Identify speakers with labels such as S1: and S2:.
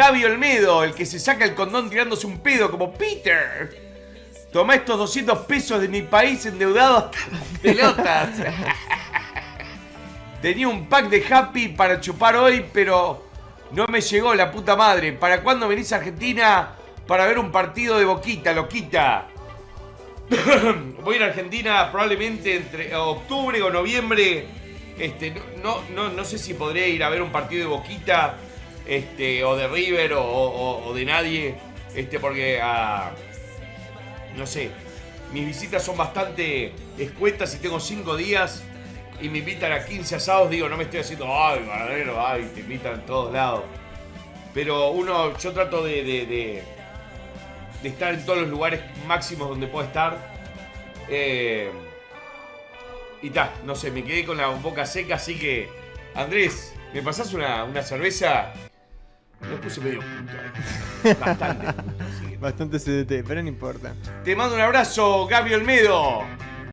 S1: Gaby Olmedo, el que se saca el condón tirándose un pedo como Peter. Toma estos 200 pesos de mi país endeudado hasta las pelotas. Tenía un pack de Happy para chupar hoy, pero no me llegó la puta madre. ¿Para cuándo venís a Argentina para ver un partido de Boquita, loquita? Voy a ir a Argentina probablemente entre octubre o noviembre. Este, no, no, no sé si podré ir a ver un partido de Boquita este, o de River o, o- de nadie. Este, porque ah, no sé, mis visitas son bastante escuetas y tengo 5 días y me invitan a 15 asados, digo, no me estoy haciendo, ay, ganadero, ay, te invitan en todos lados. Pero uno, yo trato de, de, de- de estar en todos los lugares máximos donde puedo estar. Eh, y ta, no sé, me quedé con la boca seca, así que, Andrés, ¿me pasás una, una cerveza? Me puse medio puto. eh. Bastante.
S2: Bastante CDT, pero no importa.
S1: Te mando un abrazo, Gaby Olmedo.